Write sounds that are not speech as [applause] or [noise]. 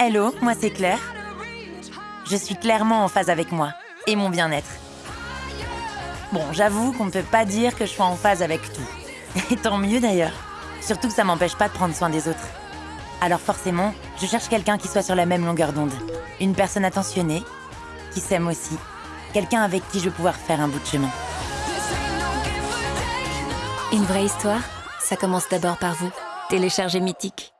Hello, moi c'est Claire. Je suis clairement en phase avec moi et mon bien-être. Bon, j'avoue qu'on ne peut pas dire que je sois en phase avec tout. [laughs] Et tant mieux d'ailleurs. Surtout que ça m'empêche pas de prendre soin des autres. Alors forcément, je cherche quelqu'un qui soit sur la même longueur d'onde. Une personne attentionnée, qui s'aime aussi. Quelqu'un avec qui je vais pouvoir faire un bout de chemin. Une vraie histoire, ça commence d'abord par vous. Téléchargez Mythique.